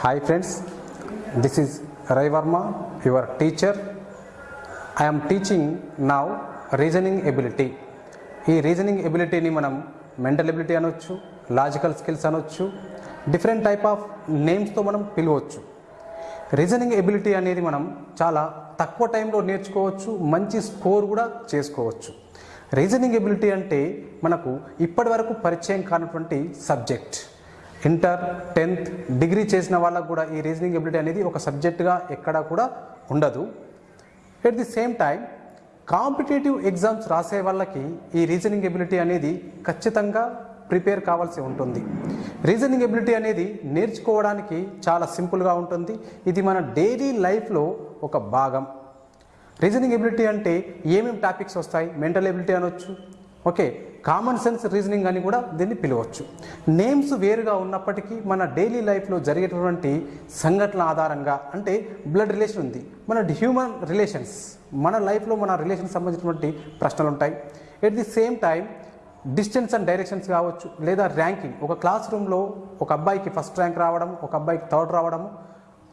Hi friends this is Rai Varma your teacher I teaching teaching reasoning ability ఈ reasoning ఎబిలిటీని మనం mental ability అనొచ్చు logical skills అనొచ్చు different type of నేమ్స్తో మనం పిలవచ్చు. రీజనింగ్ ఎబిలిటీ అనేది మనం చాలా తక్కువ టైంలో నేర్చుకోవచ్చు మంచి స్కోర్ కూడా చేసుకోవచ్చు. రీజనింగ్ ఎబిలిటీ అంటే మనకు ఇప్పటి వరకు పరిచయం కానటువంటి సబ్జెక్ట్ ఇంటర్ టెన్త్ డిగ్రీ చేసిన వాళ్ళకు కూడా ఈ రీజనింగ్ ఎబిలిటీ అనేది ఒక సబ్జెక్టుగా ఎక్కడా కూడా ఉండదు. At the same time competitive exams రాసే వాళ్ళకి ఈ రీజనింగ్ ఎబిలిటీ అనేది ఖచ్చితంగా ప్రిపేర్ కావాల్సి ఉంటుంది. రీజనింగ్ ఎబిలిటీ అనేది నేర్చుకోవడానికి చాలా సింపుల్గా ఉంటుంది. ఇది మన డైలీ లైఫ్లో ఒక భాగం. రీజనింగ్ ఎబిలిటీ అంటే ఏమేమి టాపిక్స్ వస్తాయి? మెంటల్ ఎబిలిటీ అనొచ్చు ఓకే కామన్ సెన్స్ రీజనింగ్ అని కూడా దీన్ని పిలవచ్చు. నేమ్స్ వేరుగా ఉన్నప్పటికీ మన డైలీ లైఫ్లో జరిగేటటువంటి సంఘటనల ఆధారంగా అంటే బ్లడ్ రిలేషన్ ఉంది. మన హ్యూమన్ రిలేషన్స్ మన లైఫ్లో మన రిలేషన్ సంబంధించినటువంటి ప్రశ్నలు ఉంటాయి. At the same time distance and directions కావచ్చు లేదా ర్యాంకింగ్ ఒక క్లాస్ రూమ్లో ఒక అబ్బాయికి ఫస్ట్ ర్యాంక్ రావడం ఒక అబ్బాయికి థర్డ్ రావడం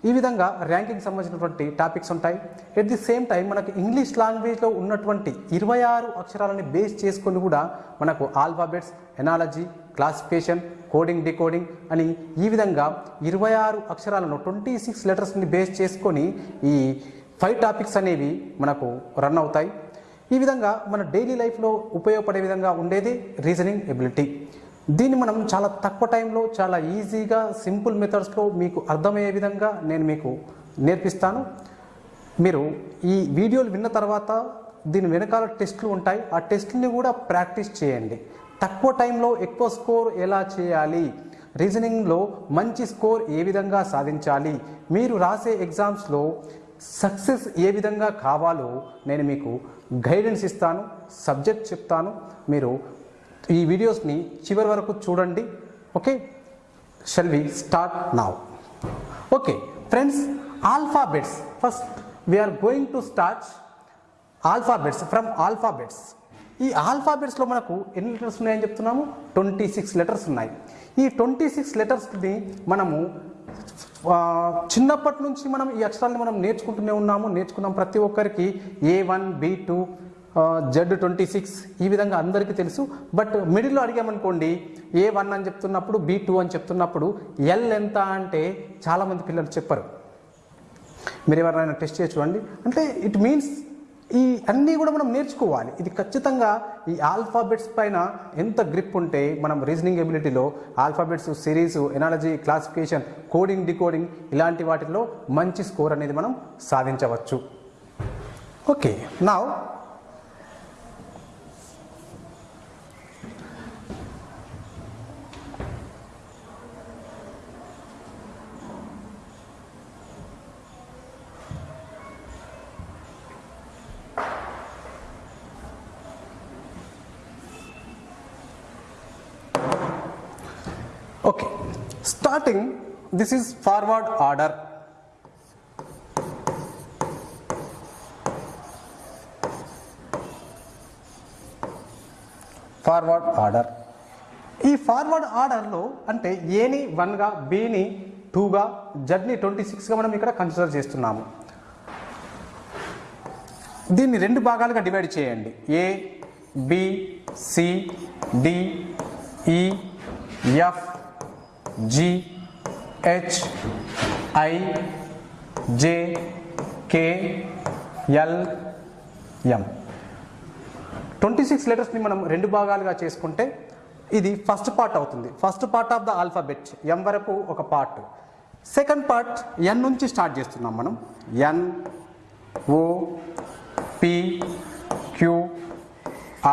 ఈ విధంగా ర్యాంకింగ్ సంబంధించినటువంటి టాపిక్స్ ఉంటాయి. ఎట్ ది సేమ్ టైం మనకు ఇంగ్లీష్ లాంగ్వేజ్లో ఉన్నటువంటి ఇరవై ఆరు అక్షరాలని బేస్ చేసుకొని కూడా మనకు alphabets analogy classification coding decoding అని ఈ విధంగా ఇరవై ఆరు అక్షరాలను ట్వంటీ సిక్స్ లెటర్స్ని బేస్ చేసుకొని ఈ ఫైవ్ టాపిక్స్ అనేవి మనకు రన్ అవుతాయి. ఈ విధంగా మన డైలీ లైఫ్లో ఉపయోగపడే విధంగా ఉండేది రీజనింగ్ ఎబిలిటీ దీన్ని మనం చాలా తక్కువ టైంలో చాలా ఈజీగా సింపుల్ మెథడ్స్లో మీకు అర్థమయ్యే విధంగా నేను మీకు నేర్పిస్తాను. మీరు ఈ వీడియోలు విన్న తర్వాత దీని వెనకాల టెస్టులు ఉంటాయి. ఆ టెస్ట్ని కూడా ప్రాక్టీస్ చేయండి. తక్కువ టైంలో ఎక్కువ స్కోర్ ఎలా చేయాలి? రీజనింగ్లో మంచి స్కోర్ ఏ విధంగా సాధించాలి? మీరు రాసే ఎగ్జామ్స్లో సక్సెస్ ఏ విధంగా కావాలో నేను మీకు గైడెన్స్ ఇస్తాను సబ్జెక్ట్ చెప్తాను. మీరు ఈ వీడియోస్ని చివరి వరకు చూడండి. Okay shall we start now okay friends alphabets first we are going to start alphabets from alphabets ఈ ఆల్ఫాబెట్స్లో మనకు ఎన్ని లెటర్స్ ఉన్నాయని చెప్తున్నాము? ట్వంటీ సిక్స్ లెటర్స్ ఉన్నాయి. ఈ ట్వంటీ సిక్స్ లెటర్స్ని మనము చిన్నప్పటి నుంచి మనం ఈ అక్షరాన్ని మనం నేర్చుకుంటూనే ఉన్నాము. నేర్చుకున్నాం ప్రతి ఒక్కరికి. A one B two Z twenty six ఈ విధంగా అందరికీ తెలుసు. బట్ మిడిల్లో అడిగామనుకోండి ఏ వన్ అని చెప్తున్నప్పుడు బి టూ అని చెప్తున్నప్పుడు ఎల్ ఎంత అంటే చాలామంది పిల్లలు చెప్పరు. మీరు ఎవరైనా టెస్ట్ చేసి చూడండి. అంటే ఇట్ మీన్స్ ఈ అన్నీ కూడా మనం నేర్చుకోవాలి. ఇది ఖచ్చితంగా ఈ ఆల్ఫాబెట్స్ పైన ఎంత గ్రిప్ ఉంటే మనం reasoning ఎబిలిటీలో alphabets series analogy classification coding decoding ఇలాంటి వాటిల్లో మంచి స్కోర్ అనేది మనం సాధించవచ్చు. ఓకే నా Okay, starting, this is forward order. Forward order ఈ ఫార్వర్డ్ ఆర్డర్లో అంటే ఏని వన్గా బిని టూగా జడ్ని ట్వంటీ సిక్స్గా మనం ఇక్కడ కన్సిడర్ చేస్తున్నాము. దీన్ని రెండు భాగాలుగా డివైడ్ చేయండి. A B C D E F G H I J K L M twenty six లెటర్స్ని మనం రెండు భాగాలుగా చేసుకుంటే ఇది ఫస్ట్ పార్ట్ అవుతుంది. First part of the alphabet M వరకు ఒక పార్ట్ సెకండ్ పార్ట్ ఎన్ నుంచి స్టార్ట్ చేస్తున్నాం మనం. N O P Q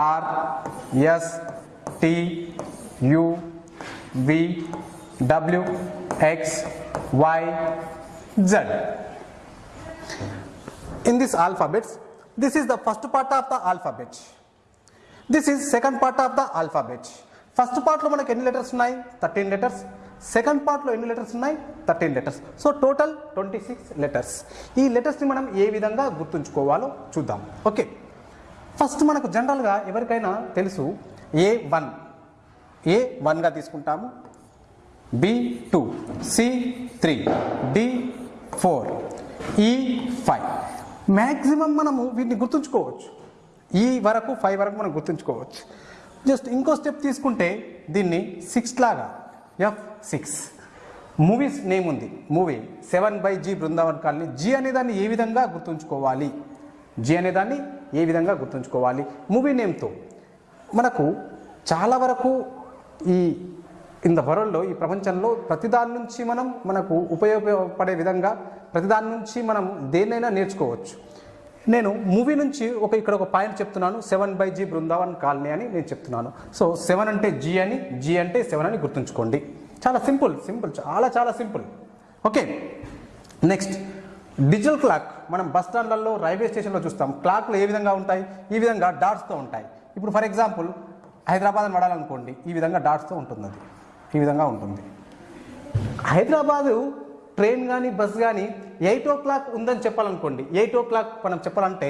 R S T U V W X Y Z in this alphabets this is the first part of the alphabet. This is second part of the alphabet. First పార్ట్లో మనకి ఎన్ని letters ఉన్నాయి? Thirteen letters second పార్ట్లో ఎన్ని letters ఉన్నాయి? Thirteen letters so total twenty six letters ఈ లెటర్స్ని మనం ఏ విధంగా గుర్తుంచుకోవాలో చూద్దాం. ఓకే ఫస్ట్ మనకు జనరల్గా ఎవరికైనా తెలుసు? ఏ వన్ ఏ వన్గా తీసుకుంటాము. B two C three D four E five. Maximum మనము వీటిని గుర్తుంచుకోవచ్చు. ఈ వరకు ఫైవ్ వరకు మనం గుర్తుంచుకోవచ్చు. జస్ట్ ఇంకో స్టెప్ తీసుకుంటే దీన్ని సిక్స్ లాగా ఎఫ్ సిక్స్. మూవీస్ నేమ్ ఉంది. Movie seven by G Brindavan Colony. G అనే దాన్ని ఏ విధంగా గుర్తుంచుకోవాలి? జీ అనేదాన్ని ఏ విధంగా గుర్తుంచుకోవాలి? మూవీ నేమ్తో. మనకు చాలా వరకు ఈ ఇంత వరల్డ్లో ఈ ప్రపంచంలో ప్రతిదాని నుంచి మనం మనకు ఉపయోగపడే విధంగా ప్రతిదాని నుంచి మనం దేన్నైనా నేర్చుకోవచ్చు. నేను మూవీ నుంచి ఒక ఇక్కడ ఒక పాయింట్ చెప్తున్నాను. Seven by G Brindavan Colony అని నేను చెప్తున్నాను. సో సెవెన్ అంటే జీ అని జీ అంటే సెవెన్ అని గుర్తుంచుకోండి. చాలా సింపుల్ సింపుల్ చాలా చాలా simple. Okay. Next. Digital clock మనం బస్ స్టాండ్లలో రైల్వే స్టేషన్లో చూస్తాం. క్లాక్లు ఏ విధంగా ఉంటాయి? ఈ విధంగా డాట్స్తో ఉంటాయి. ఇప్పుడు ఫర్ ఎగ్జాంపుల్ హైదరాబాద్ అని పడాలనుకోండి ఈ విధంగా డాట్స్తో ఉంటుంది అది ఈ విధంగా ఉంటుంది. హైదరాబాదు ట్రైన్ కానీ బస్ కానీ ఎయిట్ ఓ క్లాక్ ఉందని చెప్పాలనుకోండి. ఎయిట్ ఓ క్లాక్ మనం చెప్పాలంటే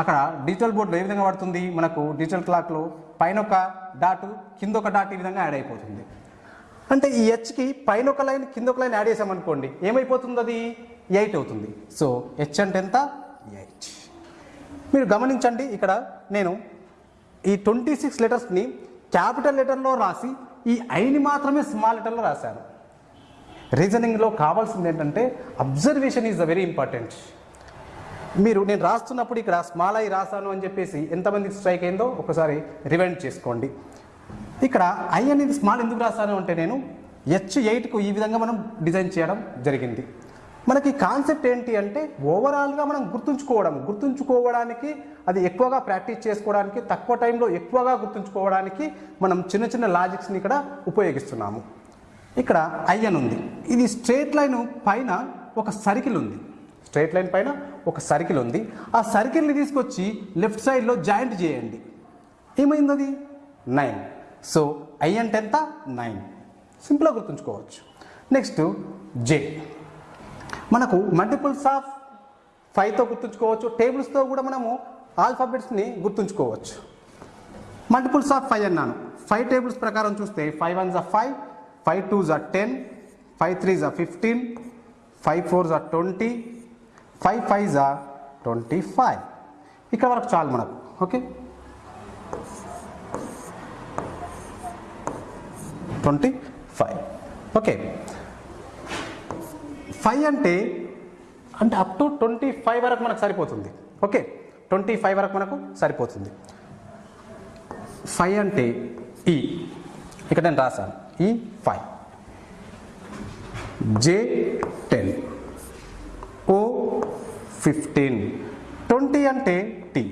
అక్కడ డిజిటల్ బోర్డులో ఏ విధంగా పడుతుంది? మనకు డిజిటల్ క్లాక్లో పైన ఒక డాటు కింద ఒక డాట్ ఈ విధంగా యాడ్ అయిపోతుంది. అంటే ఈ హెచ్కి పైన ఒక లైన్ కింద ఒక లైన్ యాడ్ చేసామనుకోండి ఏమైపోతుంది అది? ఎయిట్ అవుతుంది. సో హెచ్ అంటే ఎంత? ఎయిట్. మీరు గమనించండి ఇక్కడ నేను ఈ ట్వంటీ సిక్స్ లెటర్స్ని క్యాపిటల్ లెటర్లో రాసి ఈ ఐని మాత్రమే స్మాల్ లెటర్లో రాశాను రీజనింగ్లో కావాల్సింది ఏంటంటే observation is the very important మీరు నేను రాస్తున్నప్పుడు ఇక్కడ స్మాల్ ఐ రాశాను అని చెప్పేసి ఎంతమందికి స్ట్రైక్ అయిందో ఒకసారి రివైండ్ చేసుకోండి. ఇక్కడ ఐ అనేది స్మాల్ ఎందుకు రాశాను అంటే నేను హెచ్ ఎయిట్కు ఈ విధంగా మనం డిజైన్ చేయడం జరిగింది. మనకి కాన్సెప్ట్ ఏంటి అంటే ఓవరాల్గా మనం గుర్తుంచుకోవడం గుర్తుంచుకోవడానికి అది ఎక్కువగా ప్రాక్టీస్ చేసుకోవడానికి తక్కువ టైంలో ఎక్కువగా గుర్తుంచుకోవడానికి మనం చిన్న చిన్న లాజిక్స్ని ఇక్కడ ఉపయోగిస్తున్నాము. ఇక్కడ ఐఎన్ ఉంది. ఇది స్ట్రేట్ లైన్ పైన ఒక సర్కిల్ ఉంది. స్ట్రేట్ లైన్ పైన ఒక సర్కిల్ ఉంది. ఆ సర్కిల్ని తీసుకొచ్చి లెఫ్ట్ సైడ్లో జాయింట్ చేయండి. ఏమైంది అది? నైన్. సో ఐ అంటే ఎంత? నైన్. సింపుల్గా గుర్తుంచుకోవచ్చు. నెక్స్ట్ జే. మనకు మల్టిపుల్స్ ఆఫ్ ఫైవ్తో గుర్తుంచుకోవచ్చు. టేబుల్స్తో కూడా మనము ఆల్ఫాబెట్స్ని గుర్తుంచుకోవచ్చు. మల్టిపుల్స్ ఆఫ్ ఫైవ్ అన్నాను. ఫైవ్ టేబుల్స్ ప్రకారం చూస్తే five ones are five five twos are ten five threes are fifteen five fours are twenty five fives are twenty five ఇక్కడ వరకు చాలు మనకు. Okay twenty five okay five అంటే అంటే up to twenty five వరకు మనకు సరిపోతుంది. ఓకే ట్వంటీ ఫైవ్ వరకు మనకు సరిపోతుంది. ఫైవ్ అంటే ఈ ఇక్కడ నేను రాశాను. E five J ten O fifteen twenty అంటే టీ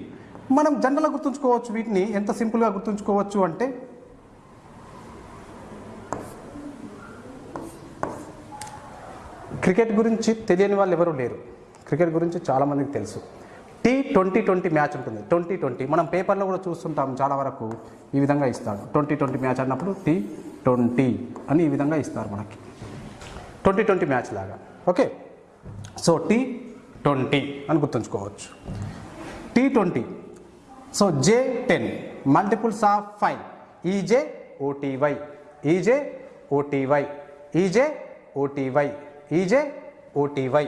మనం జనరల్గా గుర్తుంచుకోవచ్చు వీటిని. ఎంత సింపుల్గా గుర్తుంచుకోవచ్చు అంటే క్రికెట్ గురించి తెలియని వాళ్ళు ఎవరు లేరు. క్రికెట్ గురించి చాలామందికి తెలుసు. టీ ట్వంటీ ట్వంటీ మ్యాచ్ ఉంటుంది. ట్వంటీ ట్వంటీ మనం పేపర్లో కూడా చూస్తుంటాం చాలా వరకు ఈ విధంగా ఇస్తాడు. ట్వంటీ ట్వంటీ మ్యాచ్ అన్నప్పుడు టీ ట్వంటీ అని ఈ విధంగా ఇస్తారు మనకి. ట్వంటీ ట్వంటీ మ్యాచ్ లాగా. ఓకే? సో టీ ట్వంటీ అని గుర్తుంచుకోవచ్చు. T twenty so J ten multiples of five EJ OTY EJ OTY EJ OTY EJ OTY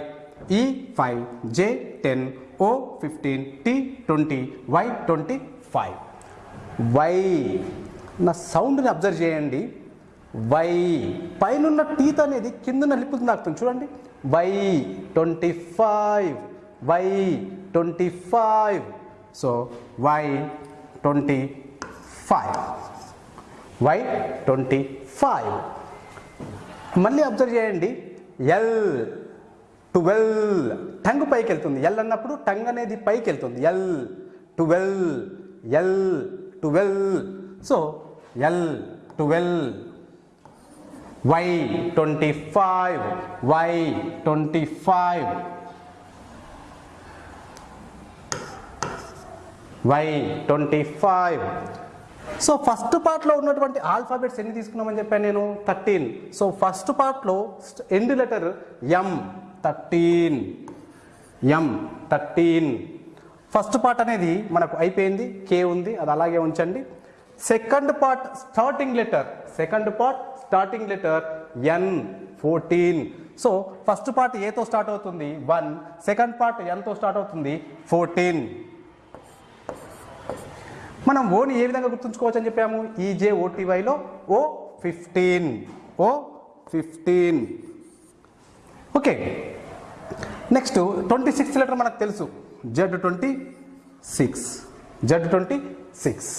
E five J ten O fifteen T twenty Y twenty five Y నా సౌండ్ని observe చేయండి. Y పైనున్న teeth అనేది కింద లిప్పులు తాకుతుంది చూడండి. Y twenty five Y twenty five so Y twenty five Y twenty five మళ్ళీ observe చేయండి. L twelve. టంగ్ పైకి వెళ్తుంది ఎల్ అన్నప్పుడు టంగ్ అనేది పైకి వెళ్తుంది L. Twelve. L. Twelve. So L. Twelve. Y twenty five. Y twenty five. Y twenty five. So first పార్ట్లో ఉన్నటువంటి ఆల్ఫాబెట్స్ ఎన్ని తీసుకున్నామని చెప్పాను నేను? థర్టీన్. సో ఫస్ట్ పార్ట్లో end letter M. Thirteen. M thirteen. First part అనేది మనకు అయిపోయింది కే ఉంది అది అలాగే ఉంచండి. Second part starting letter second part starting letter N fourteen so first part ఏతో స్టార్ట్ అవుతుంది వన్ సెకండ్ పార్ట్ ఎన్తో స్టార్ట్ అవుతుంది ఫోర్టీన్ మనం ఓని ఏ విధంగా గుర్తుంచుకోవచ్చు అని చెప్పాము? EJ ఓటీవైలో O fifteen O fifteen okay. Next twenty six letter మనకు తెలుసు. Z twenty six Z twenty six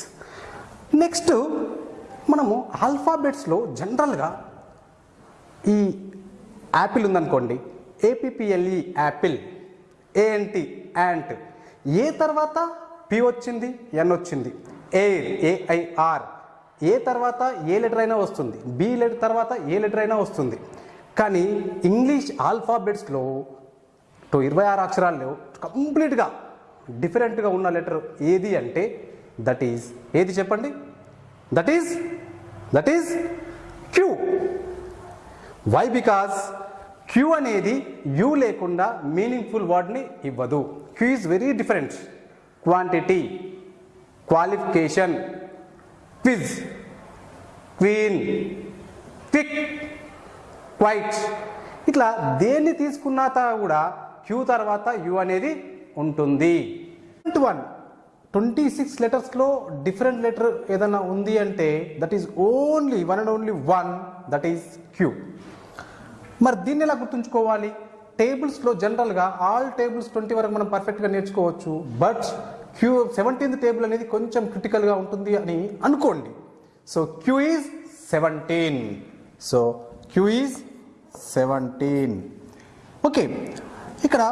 next మనము ఆల్ఫాబెట్స్లో జనరల్గా ఈ యాపిల్ ఉందనుకోండి. APPLE apple ANT ant A తర్వాత పి వచ్చింది? ఎన్ వచ్చింది. ఎయిర్ ఏఐఆర్ ఏ తర్వాత ఏ లెటర్ అయినా వస్తుంది. బి లెటర్ తర్వాత ఏ లెటర్ అయినా వస్తుంది. కానీ ఇంగ్లీష్ ఆల్ఫాబెట్స్లో టు ఇరవై ఆరు అక్షరాల్లో కంప్లీట్గా డిఫరెంట్గా ఉన్న లెటర్ ఏది అంటే దట్ ఈజ్ ఏది చెప్పండి? That is that is Q Y because Q అనేది యూ లేకుండా మీనింగ్ఫుల్ వర్డ్ని ఇవ్వదు. Q is very different quantity qualification quiz queen quick quite ఇట్లా దేన్ని తీసుకున్నా కూడా క్యూ తర్వాత యు అనేది ఉంటుంది. వన్ ట్వంటీ సిక్స్ లెటర్స్లో డిఫరెంట్ లెటర్ ఏదైనా ఉంది అంటే that is only one and only one that is Q మరి దీన్ని ఎలా గుర్తుంచుకోవాలి? టేబుల్స్లో జనరల్గా ఆల్ టేబుల్స్ ట్వంటీ వరకు మనం పర్ఫెక్ట్గా నేర్చుకోవచ్చు. బట్ క్యూ సెవెంటీన్త్ టేబుల్ అనేది కొంచెం క్రిటికల్గా ఉంటుంది అని అనుకోండి. So Q is seventeen so Q is seventeen okay ఇక్కడ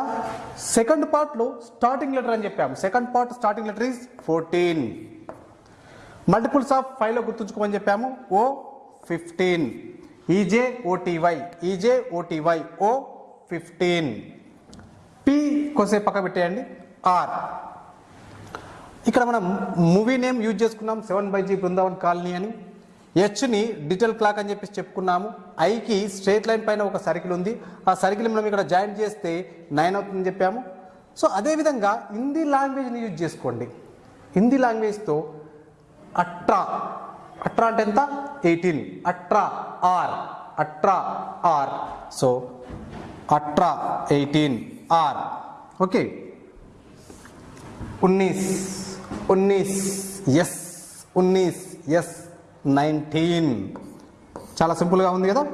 సెకండ్ పార్ట్లో స్టార్టింగ్ లెటర్ అని చెప్పాము. Second part starting letter is fourteen multiples of ఫైవ్లో గుర్తుంచుకోమని చెప్పాము. O fifteen E J O T Y E J O T Y O fifteen P కొసేపు పక్క పెట్టేయండి. ఆర్ ఇక్కడ మనం మూవీ నేమ్ యూజ్ చేసుకున్నాం. Seven by G Brindavan Colony అని. హెచ్ని డిజిటల్ క్లాక్ అని చెప్పేసి చెప్పుకున్నాము. ఐకి స్ట్రేట్ లైన్ పైన ఒక సర్కిల్ ఉంది. ఆ సర్కిల్ మనం ఇక్కడ జాయిన్ చేస్తే నైన్ అవుతుందని చెప్పాము. సో అదేవిధంగా హిందీ లాంగ్వేజ్ని యూజ్ చేసుకోండి. హిందీ లాంగ్వేజ్తో అట్రా అట్రా అంటే ఎంత? ఎయిటీన్ అట్రా ఆర్ అట్రా ఆర్ సో అట్రా ఎయిటీన్ ఆర్ ఓకే ఉన్నీస్ ఉన్నీస్ ఎస్ ఉన్నీస్ ఎస్ నైన్టీన్. చాలా సింపుల్గా ఉంది కదా?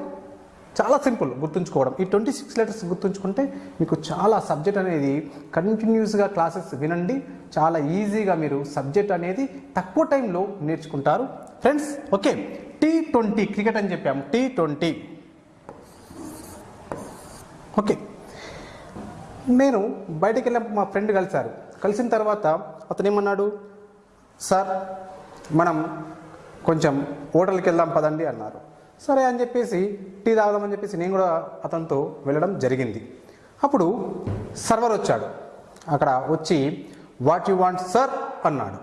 చాలా సింపుల్ గుర్తుంచుకోవడం. ఈ ట్వంటీ సిక్స్ లెటర్స్ గుర్తుంచుకుంటే మీకు చాలా సబ్జెక్ట్ అనేది కంటిన్యూస్గా క్లాసెస్ వినండి. చాలా ఈజీగా మీరు సబ్జెక్ట్ అనేది తక్కువ టైంలో నేర్చుకుంటారు. Friends okay. T twenty cricket అని చెప్పాము. T twenty okay. నేను బయటకు వెళ్ళినప్పుడు మా ఫ్రెండ్ కలిశారు. కలిసిన తర్వాత అతను ఏమన్నాడు? సార్ మనం కొంచెం హోటల్కి వెళ్దాం పదండి అన్నారు. సరే అని చెప్పేసి టీ తాగుదామని చెప్పేసి నేను కూడా అతనితో వెళ్ళడం జరిగింది. అప్పుడు సర్వర్ వచ్చాడు. అక్కడ వచ్చి వాట్ యు వాంట్ సర్? అన్నాడు.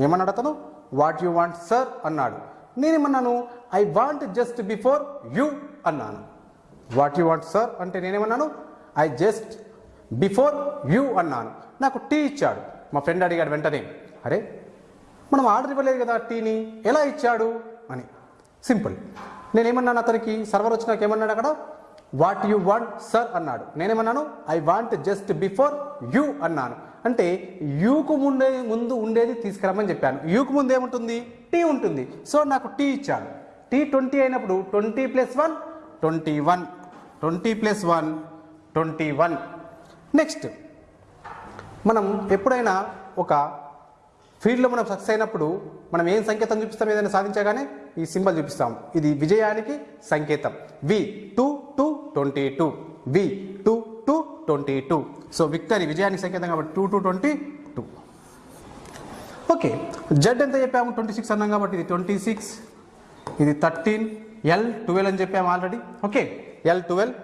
ఏమన్నాడు అతను? What you want sir? అన్నాడు. నేనేమన్నాను? I want just before you అన్నాను. What you want sir? అంటే నేనేమన్నాను? ఐ జస్ట్ బిఫోర్ యూ అన్నాను. నాకు టీ ఇచ్చాడు. మా ఫ్రెండ్ అడిగాడు వెంటనే అరే మనం ఆర్డర్ ఇవ్వలేదు కదా టీని ఎలా ఇచ్చాడు? అని. సింపుల్. నేనేమన్నాను అతనికి? సర్వర్ వచ్చినాక ఏమన్నాడు అక్కడ? వాట్ యు వాంట్ సర్ అన్నాడు. నేనేమన్నాను? I want just before you అన్నాను. అంటే యూకు ముందే ముందు ఉండేది తీసుకురమ్మని చెప్పాను. యూకు ముందు ఏముంటుంది? టీ ఉంటుంది. సో నాకు టీ ఇచ్చాడు టీ ట్వంటీ అయినప్పుడు twenty plus one twenty one. Twenty plus one twenty one. Next. మనం ఎప్పుడైనా ఒక ఫీల్డ్లో మనం సక్సెస్ అయినప్పుడు మనం ఏం సంకేతం చూపిస్తాం ఏదైనా సాధించగానే ఈ సింబల్ చూపిస్తాం. ఇది విజయానికి సంకేతం. V two two twenty two V two two twenty two so victory విజయానికి సంకేతం కాబట్టి two two twenty two okay Z ఎంత చెప్పాము? ట్వంటీ సిక్స్ అన్నాం కాబట్టి ఇది ట్వంటీ సిక్స్ ఇది థర్టీన్ ఎల్ ట్వెల్వ్ అని చెప్పాము already okay L twelve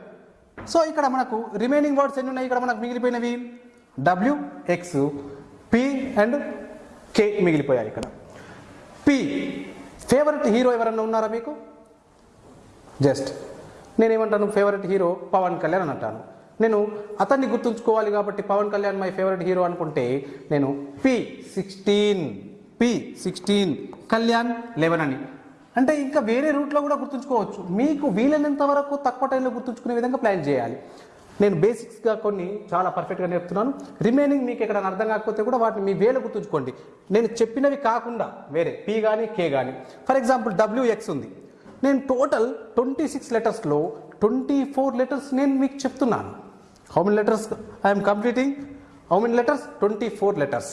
so ఇక్కడ మనకు రిమైనింగ్ వర్డ్స్ ఎన్ని ఉన్నాయి? ఇక్కడ మనకు మిగిలిపోయినవి. W X P and K మిగిలిపోయాయి ఇక్కడ. పి ఫేవరెట్ హీరో ఎవరన్నా ఉన్నారా మీకు? జస్ట్ నేనేమంటాను ఫేవరెట్ హీరో పవన్ కళ్యాణ్ అని అంటాను. నేను అతన్ని గుర్తుంచుకోవాలి కాబట్టి Pawan Kalyan my favourite hero అనుకుంటే నేను P sixteen P sixteen Kalyan eleven అని. అంటే ఇంకా వేరే రూట్లో కూడా గుర్తుంచుకోవచ్చు. మీకు వీలైనంత వరకు తక్కువ టైంలో గుర్తుంచుకునే విధంగా ప్లాన్ చేయాలి. నేను బేసిక్స్గా కొన్ని చాలా పర్ఫెక్ట్గా నేర్పుతున్నాను. రిమైనింగ్ మీకు ఎక్కడ అర్థం కాకపోతే కూడా వాటిని మీ వేలు గుర్తుంచుకోండి. నేను చెప్పినవి కాకుండా వేరే పి కానీ కే కానీ ఫర్ ఎగ్జాంపుల్ డబ్ల్యూఎక్స్ ఉంది. నేను టోటల్ ట్వంటీ సిక్స్ లెటర్స్లో ట్వంటీ ఫోర్ లెటర్స్ నేను మీకు చెప్తున్నాను. How many letters I'm completing how many letters twenty four letters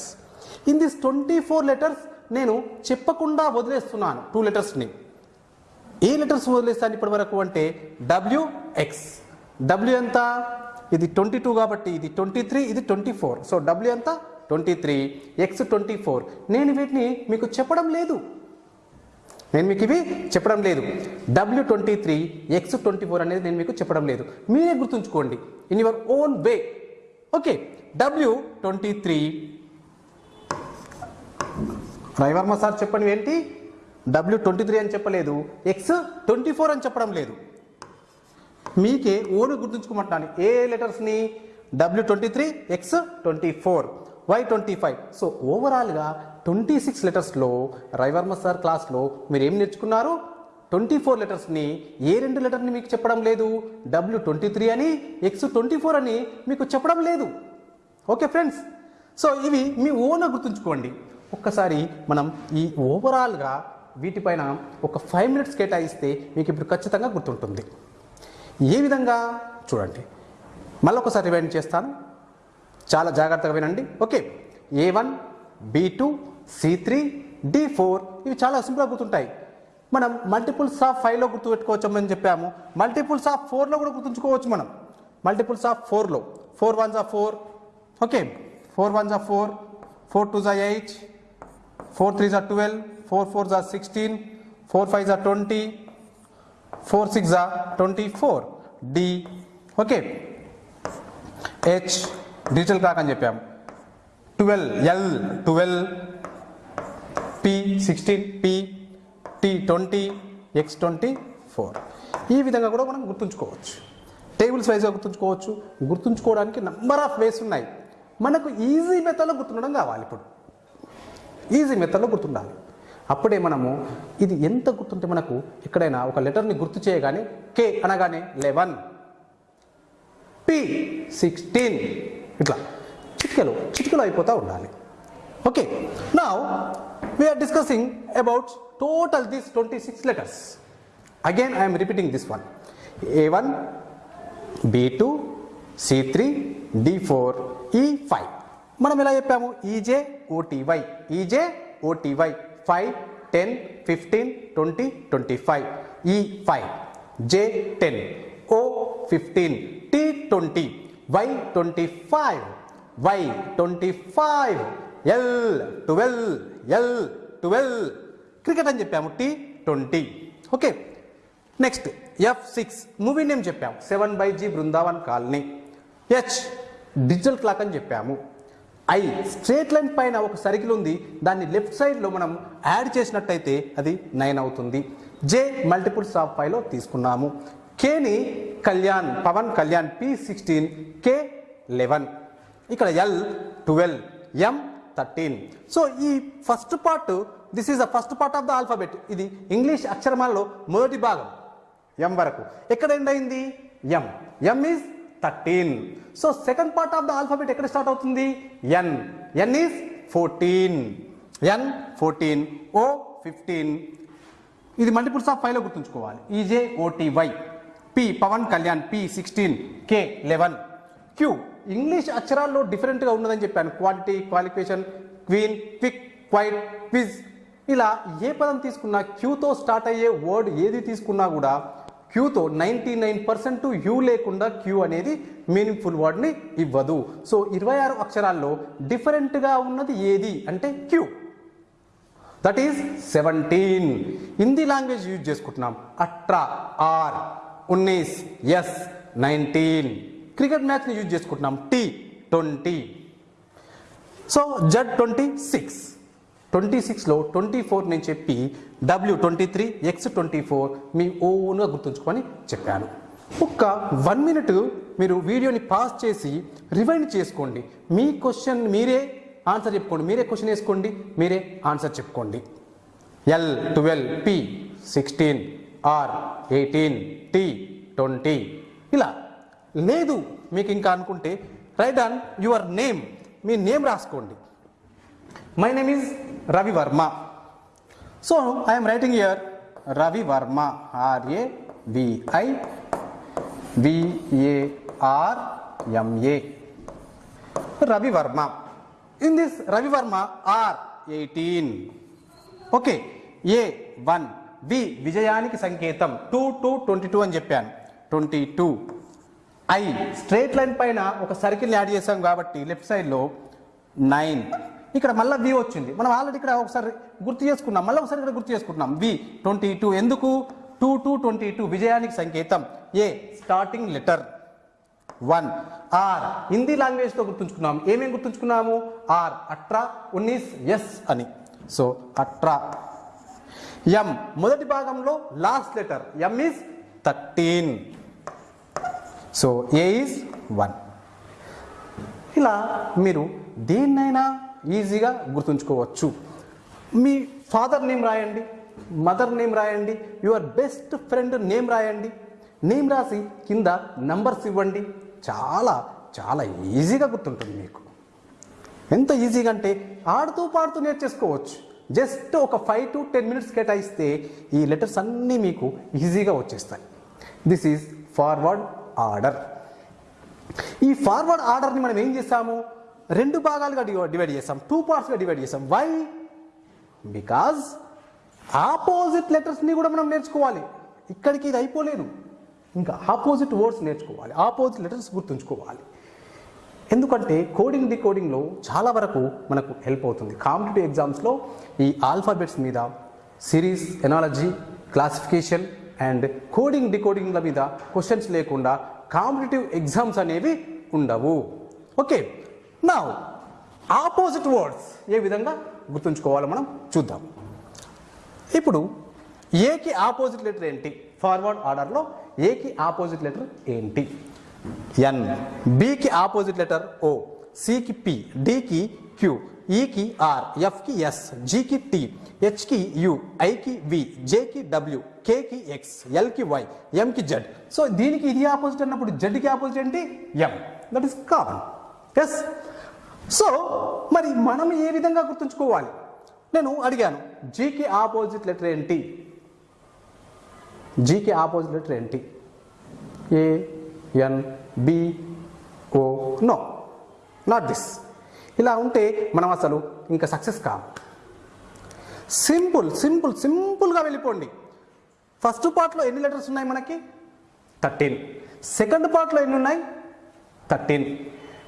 in this twenty four letters నేను చెప్పకుండా వదిలేస్తున్నాను టూ లెటర్స్ని ఏ లెటర్స్ వదిలేస్తాను ఇప్పటి వరకు అంటే డబ్ల్యూ ఎక్స్ డబ్ల్యూ ఎంత? ఇది ట్వంటీ టూ కాబట్టి ఇది ట్వంటీ త్రీ ఇది ట్వంటీ ఫోర్. సో డబ్ల్యూ ఎంత? Twenty three. X twenty four. నేను వీటిని మీకు చెప్పడం లేదు. నేను మీకు ఇవి చెప్పడం లేదు. W twenty three X twenty four అనేది నేను మీకు చెప్పడం లేదు. మీరే గుర్తుంచుకోండి. In your own way okay W twenty three. Ravivarma sir చెప్పండి ఏంటి? డబ్ల్యూ ట్వంటీ త్రీ అని చెప్పలేదు. ఎక్స్ ట్వంటీ ఫోర్ అని చెప్పడం లేదు. మీకే ఓను గుర్తుంచుకోమంటాను ఏ లెటర్స్ని? W twenty three X twenty four Y twenty five. So ఓవరాల్గా ట్వంటీ సిక్స్ లెటర్స్లో రవివర్మ సార్ క్లాస్లో మీరు ఏం నేర్చుకున్నారు? ట్వంటీ ఫోర్ లెటర్స్ని ఏ రెండు లెటర్ని మీకు చెప్పడం లేదు? డబ్ల్యూ ట్వంటీ త్రీ అని ఎక్స్ ట్వంటీ ఫోర్ అని మీకు చెప్పడం లేదు. Okay friends? సో ఇవి మీ ఓన్గా గుర్తుంచుకోండి. ఒక్కసారి మనం ఈ ఓవరాల్గా వీటిపైన ఒక ఫైవ్ మినిట్స్ కేటాయిస్తే మీకు ఇప్పుడు ఖచ్చితంగా గుర్తుంటుంది. ఏ విధంగా? చూడండి. మళ్ళీ ఒకసారి రివైండ్ చేస్తాను. చాలా జాగ్రత్తగా వినండి. Okay. A one B two C three D four ఇవి చాలా సింపుల్గా గుర్తుంటాయి. మనం మల్టిపుల్స్ ఆఫ్ ఫైవ్లో గుర్తుపెట్టుకోవచ్చని చెప్పాము. మల్టిపుల్స్ ఆఫ్ ఫోర్లో కూడా గుర్తుంచుకోవచ్చు మనం. మల్టిపుల్స్ ఆఫ్ ఫోర్లో four ones of four okay. Four ones of four four two జా ఎయిట్ ఫోర్ త్రీ జా ట్వెల్వ్ ఫోర్ ఫోర్ జా సిక్స్టీన్ ఫోర్ ఫైవ్ జా ట్వంటీ ఫోర్ సిక్స్ జా twenty four. D. Okay. H digital clock అని చెప్పాము. Twelve L twelve. P sixteen P T twenty X twenty four ఈ విధంగా కూడా మనం గుర్తుంచుకోవచ్చు. టేబుల్స్ వైజ్గా గుర్తుంచుకోవచ్చు. గుర్తుంచుకోవడానికి నంబర్ ఆఫ్ వేస్ ఉన్నాయి. మనకు ఈజీ మెథడ్లో గుర్తుండడం కావాలి ఇప్పుడు. ఈజీ మెథడ్లో గుర్తుండాలి. అప్పుడే మనము ఇది ఎంత గుర్తుంటే మనకు ఎక్కడైనా ఒక లెటర్ని గుర్తు చేయగానే కే అనగానే లెవెన్. P sixteen. ఇట్లా చిటికలు చిటికలు అయిపోతూ ఉండాలి. ఓకే. నా we're discussing about total this twenty six letters again I'm repeating this one A one B two C three D four E five మనం ఎలా చెప్పాము? E J O T Y E J O T Y five ten fifteen twenty twenty five. E five. J ten O fifteen T twenty Y twenty five Y twenty five L twelve L twelve cricket అని చెప్పాము T twenty. Okay. Next F six. Movie name చెప్పాము seven by G Brindavan Colony. H digital clock అని చెప్పాము. I straight line పైన ఒక circle ఉంది. దాన్ని left సైడ్లో మనం యాడ్ చేసినట్టయితే అది నైన్ అవుతుంది. జే మల్టిపుల్స్ ఆఫ్ ఫైవ్లో తీసుకున్నాము. కేని Kalyan Pawan Kalyan P sixteen K eleven ఇక్కడ L twelve M thirteen so ఈ first part this is the first part of the alphabet ఇది ఇంగ్లీష్ అక్షరమాలలో మొదటి భాగం. ఎం వరకు. ఎక్కడ ఎండ్ అయింది? M M is thirteen so second part of the alphabet ఎక్కడ స్టార్ట్ అవుతుంది? N N is fourteen N fourteen O fifteen ఇది మల్టిపుల్స్ ఆఫ్ ఫైవ్లో గుర్తుంచుకోవాలి. E J O T Y P Pawan Kalyan P sixteen K eleven Q English అక్షరాల్లో డిఫరెంట్గా ఉన్నదని చెప్పాను. Quality qualification queen quick quite quiz ఇలా ఏ పదం తీసుకున్నా క్యూతో స్టార్ట్ అయ్యే వర్డ్ ఏది తీసుకున్నా కూడా క్యూతో నైంటీ నైన్ పర్సెంట్ యూ లేకుండా క్యూ అనేది మీనింగ్ఫుల్ వర్డ్ని ఇవ్వదు. సో ఇరవై ఆరు అక్షరాల్లో డిఫరెంట్గా ఉన్నది ఏది అంటే Q that is seventeen Hindi language use చేసుకుంటున్నాం. అట్రా ఆర్ ఉన్నీస్ ఎస్ నైన్టీన్. క్రికెట్ మ్యాచ్ని యూజ్ చేసుకుంటున్నాం. T twenty so Z twenty six twenty సిక్స్లో ట్వంటీ ఫోర్ నేను చెప్పి W twenty three X twenty four మీ ఓన్గా గుర్తుంచుకొని చెప్పాను. ఒక్క వన్ మినిట్ మీరు వీడియోని పాస్ చేసి రివైండ్ చేసుకోండి. మీ క్వశ్చన్ మీరే ఆన్సర్ చెప్పుకోండి. మీరే క్వశ్చన్ వేసుకోండి. మీరే ఆన్సర్ చెప్పుకోండి. L twelve P sixteen R eighteen T twenty. ఇలా. లేదు మీకు ఇంకా అనుకుంటే రైట్ ఆన్ యువర్ నేమ్. మీ నేమ్ రాసుకోండి. My name is Ravi Varma so I'm writing here Ravi Varma R A V I V A R M A Ravi Varma in this Ravi Varma R eighteen okay A one V విజయానికి సంకేతం two two twenty two అని చెప్పాను. Twenty two I straight line పైన ఒక circle add చేసాం కాబట్టి left సైడ్లో nine ఇక్కడ మళ్ళీ వి వచ్చింది. మనం ఆల్రెడీ ఇక్కడ ఒకసారి గుర్తు చేసుకున్నాం. మళ్ళీ ఒకసారి ఇక్కడ గుర్తు చేసుకుంటున్నాం. వి ట్వంటీ టూ ఎందుకు? టూ టూ ట్వంటీ టూ విజయానికి సంకేతం. A starting letter one R Hindi లాంగ్వేజ్తో గుర్తుంచుకున్నాం. ఏమేమి గుర్తుంచుకున్నాము? ఆర్ అట్రా ఉన్నీస్ ఎస్ అని. సో అట్రా. ఎం మొదటి భాగంలో last letter M is thirteen so A is one ఇలా మీరు దేన్నైనా ఈజీగా గుర్తుంచుకోవచ్చు. మీ ఫాదర్ నేమ్ రాయండి మదర్ నేమ్ రాయండి యువర్ బెస్ట్ ఫ్రెండ్ నేమ్ రాయండి. నేమ్ రాసి కింద నంబర్స్ ఇవ్వండి. చాలా చాలా ఈజీగా గుర్తుంటుంది మీకు. ఎంత ఈజీగా అంటే ఆడుతూ పాడుతూ నేర్చేసుకోవచ్చు. జస్ట్ ఒక ఫైవ్ టు టెన్ మినిట్స్ కేటాయిస్తే ఈ లెటర్స్ అన్నీ మీకు ఈజీగా వచ్చేస్తాయి. దిస్ ఈజ్ ఫార్వర్డ్ ఆర్డర్ ఈ ఫార్వర్డ్ ఆర్డర్ని మనం ఏం చేసాము రెండు భాగాలుగా డివైడ్ చేస్తాం. టూ పార్ట్స్గా డివైడ్ చేస్తాం. వై బికాజ్ ఆపోజిట్ లెటర్స్ని కూడా మనం నేర్చుకోవాలి. ఇక్కడికి ఇది అయిపోలేదు. ఇంకా ఆపోజిట్ వర్డ్స్ నేర్చుకోవాలి. ఆపోజిట్ లెటర్స్ గుర్తుంచుకోవాలి. ఎందుకంటే కోడింగ్ డికోడింగ్లో చాలా వరకు మనకు హెల్ప్ అవుతుంది. కాంపిటేటివ్ ఎగ్జామ్స్లో ఈ ఆల్ఫాబెట్స్ మీద series analogy classification and coding డికోడింగ్ల మీద క్వశ్చన్స్ లేకుండా కాంపిటేటివ్ ఎగ్జామ్స్ అనేవి ఉండవు. ఓకే నా ఆపోజిట్ వర్డ్స్ ఏ విధంగా గుర్తుంచుకోవాలో మనం చూద్దాం. ఇప్పుడు ఏకి ఆపోజిట్ లెటర్ ఏంటి? ఫార్వర్డ్ ఆర్డర్లో ఏకి ఆపోజిట్ లెటర్ ఏంటి? ఎన్ బికి ఆపోజిట్ లెటర్ ఓ సికి పి డికి క్యూ ఈకి ఆర్ ఎఫ్కి ఎస్ జీకి టి హెచ్కి యు ఐకి వి జేకి డబ్ల్యూ కేకి ఎక్స్ ఎల్కి వై ఎంకి జెడ్ సో దీనికి ఇది ఆపోజిట్ అన్నప్పుడు జెడ్కి ఆపోజిట్ ఏంటి? M that is common yes so మరి మనం ఏ విధంగా గుర్తుంచుకోవాలి? నేను అడిగాను జీకి ఆపోజిట్ లెటర్ ఏంటి జీకి ఆపోజిట్ లెటర్ ఏంటి A N B O no not this ఇలా ఉంటే మనం అసలు ఇంకా సక్సెస్ కాం. సింపుల్ సింపుల్ సింపుల్గా వెళ్ళిపోండి. ఫస్ట్ పార్ట్లో ఎన్ని లెటర్స్ ఉన్నాయి మనకి? థర్టీన్ సెకండ్ పార్ట్లో ఎన్ని ఉన్నాయి? థర్టీన్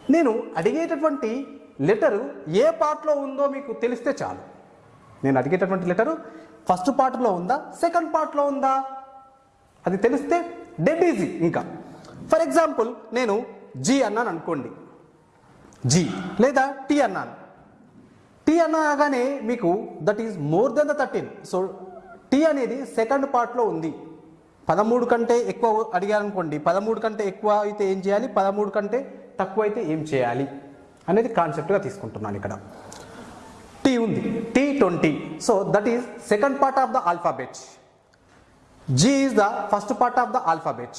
నేను అడిగేటటువంటి లెటరు ఏ పార్ట్లో ఉందో మీకు తెలిస్తే చాలు. నేను అడిగేటటువంటి లెటరు ఫస్ట్ పార్ట్లో ఉందా? సెకండ్ పార్ట్లో ఉందా? అది తెలిస్తే డెడ్ ఈజీ ఇంకా. ఫర్ ఎగ్జాంపుల్ నేను జీ అన్నాను అనుకోండి. జీ లేదా టీ అన్నాను. టీ అనగానే మీకు that is more than the thirteen so T అనేది సెకండ్ పార్ట్లో ఉంది. పదమూడు కంటే ఎక్కువ అడిగారు అనుకోండి పదమూడు కంటే ఎక్కువ అయితే ఏం చేయాలి? పదమూడు కంటే తక్కువ అయితే ఏం చేయాలి అనేది కాన్సెప్ట్గా తీసుకుంటున్నాను ఇక్కడ. టీ ఉంది. T twenty so that is second part of the alphabet G is the first part of the alphabet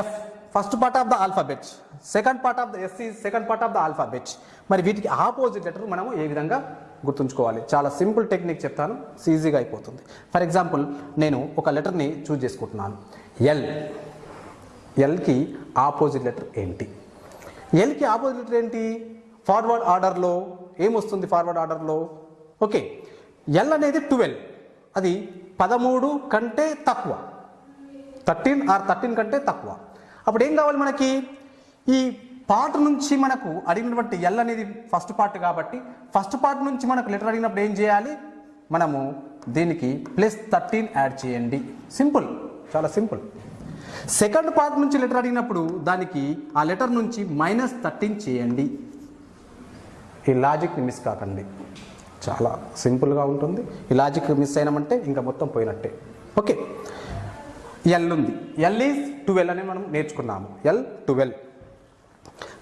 F first part of the alphabet second part of the S is second part of the alphabet మరి వీటికి opposite letter మనము ఏ విధంగా గుర్తుంచుకోవాలి? చాలా simple technique చెప్తాను. ఈజీగా అయిపోతుంది. For example నేను ఒక లెటర్ని చూజ్ చేసుకుంటున్నాను. ఎల్ ఎల్కి ఆపోజిట్ లెటర్ ఏంటి? ఎల్కి ఆపోజిట్ లెటర్ ఏంటి? ఫార్వర్డ్ ఆర్డర్లో ఏమొస్తుంది ఫార్వర్డ్ ఆర్డర్లో ఓకే ఎల్ అనేది ట్వెల్వ్ అది పదమూడు కంటే తక్కువ. థర్టీన్ ఆర్ థర్టీన్ కంటే తక్కువ. అప్పుడు ఏం కావాలి మనకి? ఈ పార్ట్ నుంచి మనకు అడిగినటువంటి ఎల్ అనేది ఫస్ట్ పార్ట్ కాబట్టి ఫస్ట్ పార్ట్ నుంచి మనకు లెటర్ అడిగినప్పుడు ఏం చేయాలి? మనము దీనికి ప్లస్ థర్టీన్ యాడ్ చేయండి. సింపుల్ చాలా సింపుల్ సెకండ్ పార్ట్ నుంచి లెటర్ అడిగినప్పుడు దానికి ఆ లెటర్ నుంచి మైనస్ థర్టీన్ చేయండి. ఈ లాజిక్ని మిస్ కాకండి. చాలా సింపుల్గా ఉంటుంది. ఈ లాజిక్ మిస్ అయినామంటే ఇంకా మొత్తం పోయినట్టే. ఓకే. ఎల్ ఉంది. ఎల్ ఈజ్ ట్వెల్వ్ అని మనం నేర్చుకున్నాము. ఎల్ ట్వెల్వ్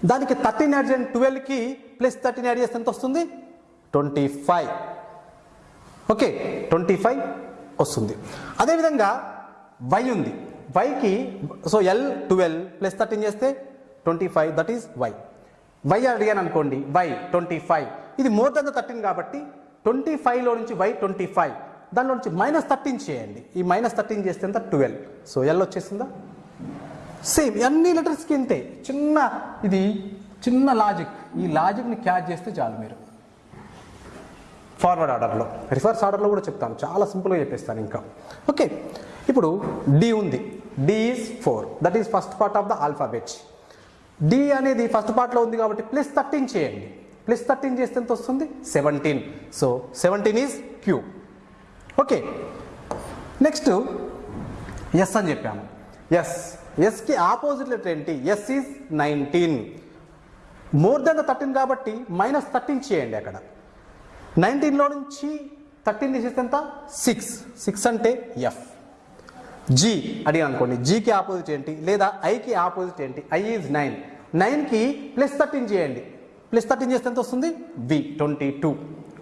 దానికి థర్టీన్ యాడ్ చేయండి. ట్వెల్వ్కి ప్లస్ థర్టీన్ యాడ్ చేస్తే ఎంత వస్తుంది twenty five. Okay. Twenty five వస్తుంది. అదేవిధంగా వై ఉంది. వైకి so L twelve plus thirteen చేస్తే twenty five that is Y Y అడిగాను అనుకోండి వై ట్వంటీ ఫైవ్ ఇది మోర్ దెన్ ద థర్టీన్ కాబట్టి ట్వంటీ ఫైవ్లో నుంచి వై ట్వంటీ ఫైవ్ దానిలో నుంచి మైనస్ థర్టీన్ చేయండి. ఈ మైనస్ థర్టీన్ చేస్తే ఎంత? ట్వెల్వ్ సో ఎల్ వచ్చేసిందా? సేమ్ అన్ని లెటర్స్కి ఇంతే. చిన్న ఇది చిన్న లాజిక్ ఈ లాజిక్ని క్యాచ్ చేస్తే చాలు మీరు. ఫార్వర్డ్ ఆర్డర్లో రివర్స్ ఆర్డర్లో కూడా చెప్తాను. చాలా సింపుల్గా చెప్పేస్తాను ఇంకా. ఓకే ఇప్పుడు డి ఉంది. D is four that is first part of the alphabet D అనేది ఫస్ట్ పార్ట్లో ఉంది కాబట్టి ప్లస్ థర్టీన్ చేయండి. ప్లస్ థర్టీన్ చేస్తే ఎంత వస్తుంది? Seventeen so seventeen is Q okay next S అని చెప్పాము. ఎస్ ఎస్కి ఆపోజిట్ లెటర్ ఏంటి? S is nineteen more than the thirteen కాబట్టి మైనస్ థర్టీన్ చేయండి అక్కడ. నైన్టీన్లో నుంచి థర్టీన్ తీసేస్తే ఎంత? సిక్స్ సిక్స్ అంటే ఎఫ్ జీ అడిగాను అనుకోండి. జీకి ఆపోజిట్ ఏంటి? లేదా ఐకి ఆపోజిట్ ఏంటి? ఐ ఈజ్ నైన్ నైన్కి ప్లస్ థర్టీన్ చేయండి. ప్లస్ థర్టీన్ చేస్తే ఎంత వస్తుంది? V twenty two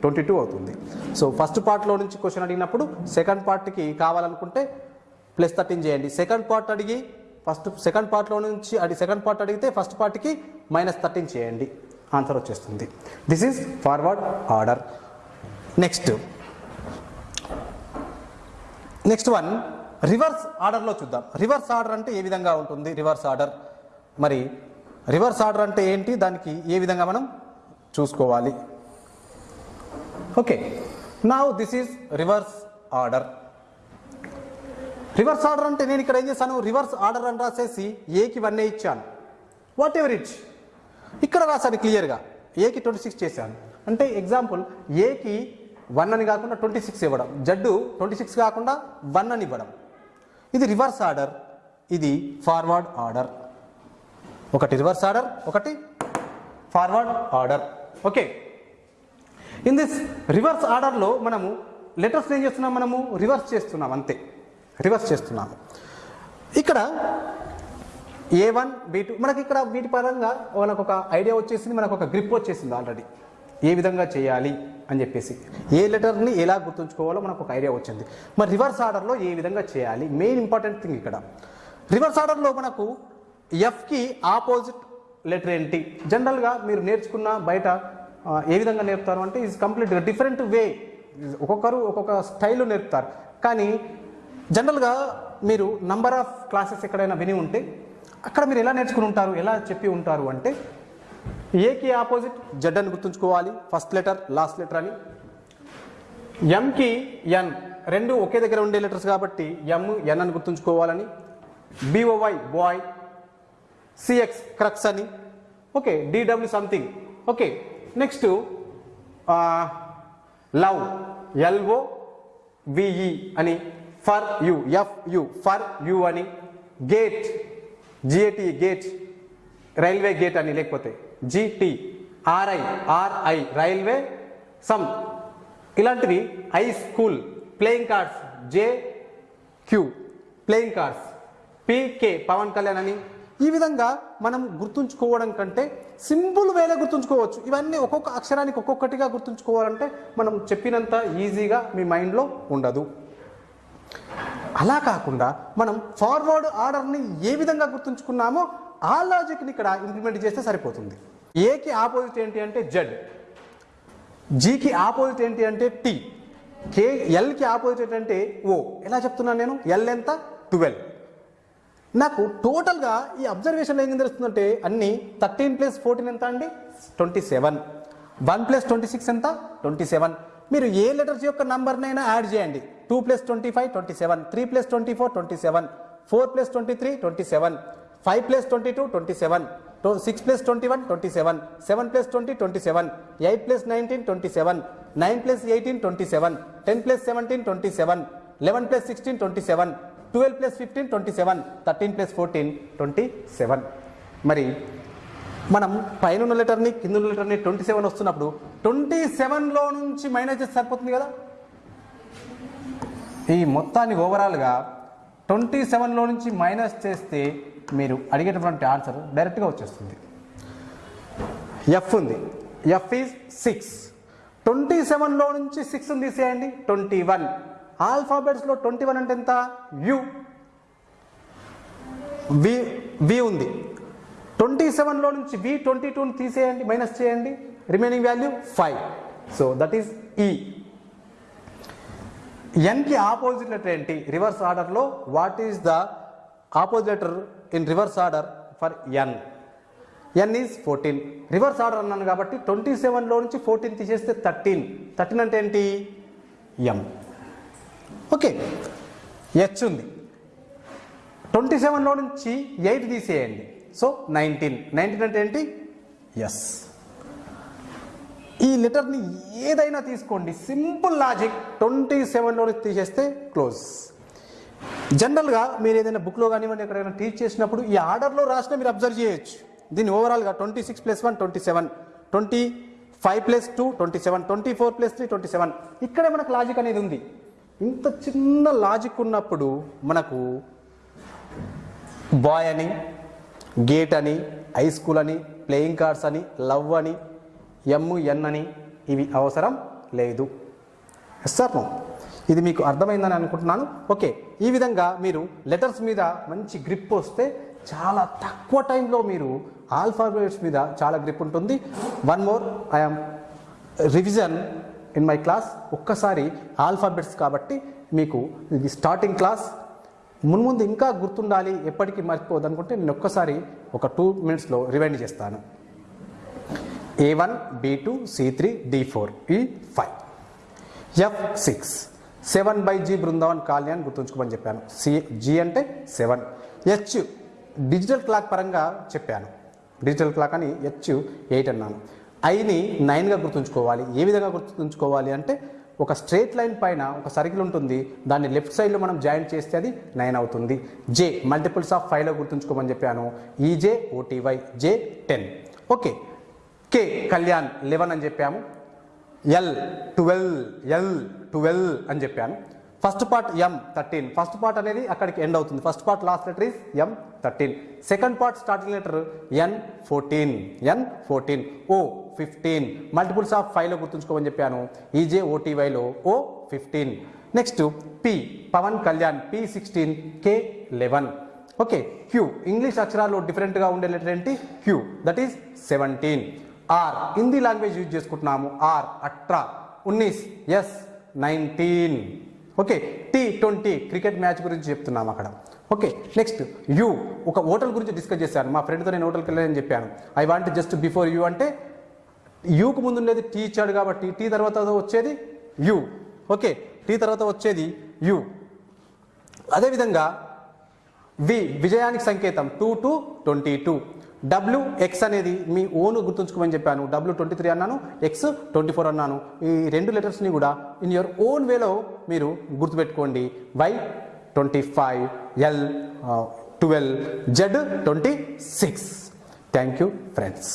twenty two అవుతుంది సో ఫస్ట్ పార్ట్లో నుంచి క్వశ్చన్ అడిగినప్పుడు సెకండ్ పార్ట్కి కావాలనుకుంటే ప్లస్ థర్టీన్ చేయండి. సెకండ్ పార్ట్ అడిగి ఫస్ట్ సెకండ్ పార్ట్లో నుంచి అడిగి సెకండ్ పార్ట్ అడిగితే ఫస్ట్ పార్ట్కి మైనస్ థర్టీన్ చేయండి. ఆన్సర్ వచ్చేస్తుంది. This is forward order next next one reverse ఆర్డర్లో చూద్దాం. రివర్స్ ఆర్డర్ అంటే ఏ విధంగా ఉంటుంది? Reverse order. మరి రివర్స్ ఆర్డర్ అంటే ఏంటి? దానికి ఏ విధంగా మనం చూసుకోవాలి? ఓకే. నా this is reverse order reverse order అంటే నేను ఇక్కడ ఏం చేశాను? రివర్స్ ఆర్డర్ అని రాసేసి ఏకి వన్ ఏ ఇచ్చాను. వాట్ ఎవర్ ఇట్ ఇక్కడ రాశాను క్లియర్గా ఏకి ట్వంటీ సిక్స్ చేశాను. అంటే ఎగ్జాంపుల్ ఏకి వన్ అని కాకుండా ట్వంటీ సిక్స్ ఇవ్వడం. జడ్డు ట్వంటీ సిక్స్ కాకుండా వన్ అని ఇవ్వడం. ఇది రివర్స్ ఆర్డర్. ఇది ఫార్వర్డ్ ఆర్డర్. ఒకటి రివర్స్ ఆర్డర్ ఒకటి forward order. Okay. In this reverse ఆర్డర్లో మనము లెటర్స్ ఏం చేస్తున్నాం మనము? రివర్స్ చేస్తున్నాం అంతే. రివర్స్ చేస్తున్నాము ఇక్కడ ఏ వన్ బీ టూ మనకి ఇక్కడ వీటి పరంగా మనకు ఒక ఐడియా వచ్చేసింది మనకు ఒక గ్రిప్ వచ్చేసింది ఆల్రెడీ ఏ విధంగా చేయాలి? అని చెప్పేసి ఏ లెటర్ని ఎలా గుర్తుంచుకోవాలో మనకు ఒక ఐడియా వచ్చింది. మరి రివర్స్ ఆర్డర్లో ఏ విధంగా చేయాలి? మెయిన్ ఇంపార్టెంట్ థింగ్ ఇక్కడ. రివర్స్ ఆర్డర్లో మనకు ఎఫ్కి ఆపోజిట్ లెటర్ ఏంటి? జనరల్గా మీరు నేర్చుకున్న బయట ఏ విధంగా నేర్పుతారు అంటే ఈజ్ కంప్లీట్గా డిఫరెంట్ వే ఒక్కొక్కరు ఒక్కొక్క స్టైల్లో నేర్పుతారు. కానీ జనరల్గా మీరు నంబర్ ఆఫ్ క్లాసెస్ ఎక్కడైనా విని ఉంటే అక్కడ మీరు ఎలా నేర్చుకుని ఉంటారు ఎలా చెప్పి ఉంటారు అంటే ఏకి ఆపోజిట్? జడ్ అని గుర్తుంచుకోవాలి. ఫస్ట్ లెటర్ లాస్ట్ లెటర్ అని. ఎంకి ఎన్? రెండు ఒకే దగ్గర ఉండే లెటర్స్ కాబట్టి ఎమ్ ఎన్ అని గుర్తుంచుకోవాలని. B O Y boy. CX crux అని. Okay DW something. Okay next love. LO VE అని. For you F you for you అని. Gate GAT gate. Railway gate అని లేకపోతే. GT RI RI railway some ఇలాంటివి high school playing cards J Q playing cards PK Pawan Kalyan అని. ఈ విధంగా మనం గుర్తుంచుకోవడం కంటే సింపుల్ వేలో గుర్తుంచుకోవచ్చు. ఇవన్నీ ఒక్కొక్క అక్షరానికి ఒక్కొక్కటిగా గుర్తుంచుకోవాలంటే మనం చెప్పినంత ఈజీగా మీ మైండ్లో ఉండదు. అలా కాకుండా మనం ఫార్వర్డ్ ఆర్డర్ని ఏ విధంగా గుర్తుంచుకున్నామో ఆ లాజిక్ని ఇక్కడ ఇంప్లిమెంట్ చేస్తే సరిపోతుంది. ఏకి ఆపోజిట్ ఏంటి అంటే జెడ్ జీకి ఆపోజిట్ ఏంటి అంటే టీ కే ఎల్కి ఆపోజిట్ ఏంటంటే ఓ ఎలా చెప్తున్నాను నేను? ఎల్ ఎంత? ట్వెల్వ్ నాకు టోటల్గా ఈ అబ్జర్వేషన్ ఏం తెలుస్తుందంటే అన్ని థర్టీన్ ప్లస్ ఫోర్టీన్ ఎంత అండి? Twenty seven one plus twenty six ఎంత? ట్వంటీ సెవెన్ మీరు ఏ లెటర్స్ యొక్క నంబర్నైనా యాడ్ చేయండి. Two plus twenty five twenty seven three plus twenty four twenty seven four plus twenty three twenty seven five plus twenty two twenty seven six plus twenty one twenty seven seven plus twenty twenty seven eight plus nineteen twenty seven nine plus eighteen twenty seven ten plus seventeen twenty seven eleven plus sixteen twenty seven twelve plus fifteen twenty seven thirteen plus fourteen twenty seven మరి మనం పైన ఉన్న లెటర్ని కింద లెటర్ని twenty seven వస్తున్నప్పుడు twenty సెవెన్లో నుంచి మైనస్ చేస్తే సరిపోతుంది కదా? ఈ మొత్తాన్ని ఓవరాల్గా ట్వంటీ సెవెన్లో నుంచి మైనస్ చేస్తే మీరు అడిగేటటువంటి ఆన్సర్ డైరెక్ట్గా వచ్చేస్తుంది. ఎఫ్ ఉంది. ఎఫ్ ఈజ్ సిక్స్ ట్వంటీ సెవెన్లో నుంచి సిక్స్ తీసేయండి. ట్వంటీ వన్ ఆల్ఫాబెట్స్లో ట్వంటీ వన్ అంటే ఎంత? యు వి వి ఉంది. ట్వంటీ సెవెన్లో నుంచి వి ట్వంటీ టూని తీసేయండి. మైనస్ చేయండి. Remaining value five so that is ఈ ఎన్కి ఆపోజిట్ లెటర్ ఏంటి? రివర్స్ ఆర్డర్లో what is the opposite letter in reverse order for N N is fourteen reverse order అన్నాను కాబట్టి ట్వంటీ సెవెన్లో నుంచి ఫోర్టీన్ తీసేస్తే థర్టీన్ థర్టీన్ అంటే ఏంటి? M okay. హెచ్ ఉంది. ట్వంటీ సెవెన్లో నుంచి ఎయిట్ తీసేయండి. సో నైన్టీన్ నైన్టీన్ అంటే ఏంటి? ఎస్ ఈ లెటర్ని ఏదైనా తీసుకోండి. Simple logic. ట్వంటీ సెవెన్లో నుంచి తీసేస్తే క్లోజ్ జనరల్గా మీరు ఏదైనా బుక్లో కానివ్వండి ఎక్కడైనా టీచ్ చేసినప్పుడు ఈ ఆర్డర్లో రాసినా మీరు అబ్జర్వ్ చేయొచ్చు. దీన్ని ఓవరాల్గా twenty six plus one twenty seven twenty five plus two twenty seven twenty four plus three twenty seven ఇక్కడే మనకు లాజిక్ అనేది ఉంది. ఇంత చిన్న లాజిక్ ఉన్నప్పుడు మనకు బాయ్ అని గేట్ అని హై స్కూల్ అని ప్లేయింగ్ కార్డ్స్ అని లవ్ అని ఎమ్ ఎన్ అని ఇవి అవసరం లేదు. ఎస్ సార్ ఇది మీకు అర్థమైందని అనుకుంటున్నాను. ఓకే ఈ విధంగా మీరు లెటర్స్ మీద మంచి గ్రిప్ వస్తే చాలా తక్కువ టైంలో మీరు ఆల్ఫాబెట్స్ మీద చాలా గ్రిప్ ఉంటుంది. One more I'm revision in my class ఒక్కసారి ఆల్ఫాబెట్స్ కాబట్టి మీకు ఇది స్టార్టింగ్ క్లాస్ మున్ముందు ఇంకా గుర్తుండాలి ఎప్పటికీ మర్చిపోదు అనుకుంటే నేను ఒక్కసారి ఒక టూ మినిట్స్లో రివైండ్ చేస్తాను. A one B two C three D four E five F six seven by G Brindavan colony అని గుర్తుంచుకోమని చెప్పాను. సి జీ అంటే సెవెన్. హెచ్ డిజిటల్ క్లాక్ పరంగా చెప్పాను. డిజిటల్ క్లాక్ అని హెచ్ ఎయిట్ అన్నాను. ఐని నైన్గా గుర్తుంచుకోవాలి. ఏ విధంగా గుర్తుంచుకోవాలి అంటే ఒక స్ట్రేట్ లైన్ పైన ఒక సర్కిల్ ఉంటుంది. దాన్ని లెఫ్ట్ సైడ్లో మనం జాయిన్ చేస్తే అది నైన్ అవుతుంది. జే మల్టిపుల్స్ ఆఫ్ ఫైవ్లో గుర్తుంచుకోమని చెప్పాను. EJ OTY J ten. Okay. K Kalyan eleven అని చెప్పాము. ఎల్ ట్వెల్వ్ ఎల్ ట్వెల్వ్ అని చెప్పాను. First part M thirteen first part అనేది అక్కడికి ఎండ్ అవుతుంది. First part last letter is M thirteen second part starting letter N fourteen N fourteen O fifteen multiples of ఫైవ్లో గుర్తుంచుకోమని చెప్పాను. EJ ఓటీవైలో O fifteen next P Pawan Kalyan P sixteen K eleven okay Q English అక్షరాలు డిఫరెంట్గా ఉండే letter ఏంటి? Q that is seventeen R Hindi language use చేసుకుంటున్నాము. R అట్రా ఉన్నీస్ S nineteen okay T twenty cricket match గురించి చెప్తున్నాము అక్కడ. Okay next U ఒక హోటల్ గురించి డిస్కస్ చేశాను. మా ఫ్రెండ్తో నేను హోటల్కి వెళ్ళానని చెప్పాను. I want just before U అంటే యూకు ముందు ఉండేది టీ ఇచ్చాడు కాబట్టి టీ తర్వాత వచ్చేది యూ ఓకే టీ తర్వాత వచ్చేది యూ అదేవిధంగా వి విజయానికి సంకేతం. Two to twenty two W X అనేది మీ ఓన్ గుర్తుంచుకోమని చెప్పాను. డబ్ల్యూ ట్వంటీ త్రీ అన్నాను ఎక్స్ ట్వంటీ ఫోర్ అన్నాను. ఈ రెండు లెటర్స్ని కూడా ఇన్ యువర్ ఓన్ వేలో మీరు గుర్తుపెట్టుకోండి. Y twenty five L twelve Z twenty six thank you friends